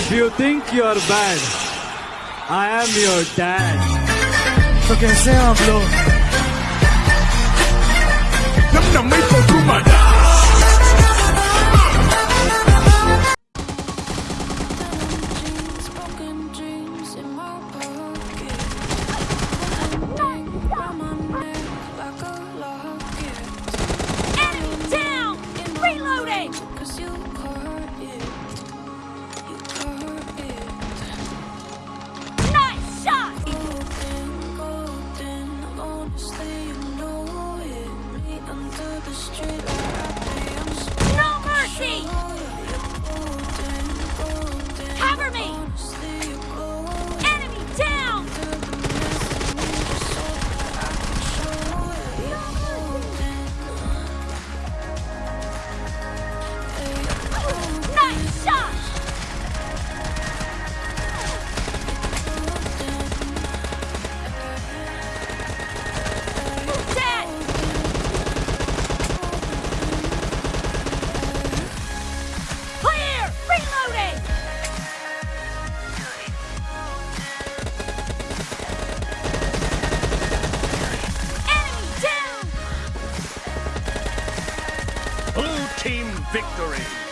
If you think you're bad, I am your dad. okay say i'm low. the street team victory.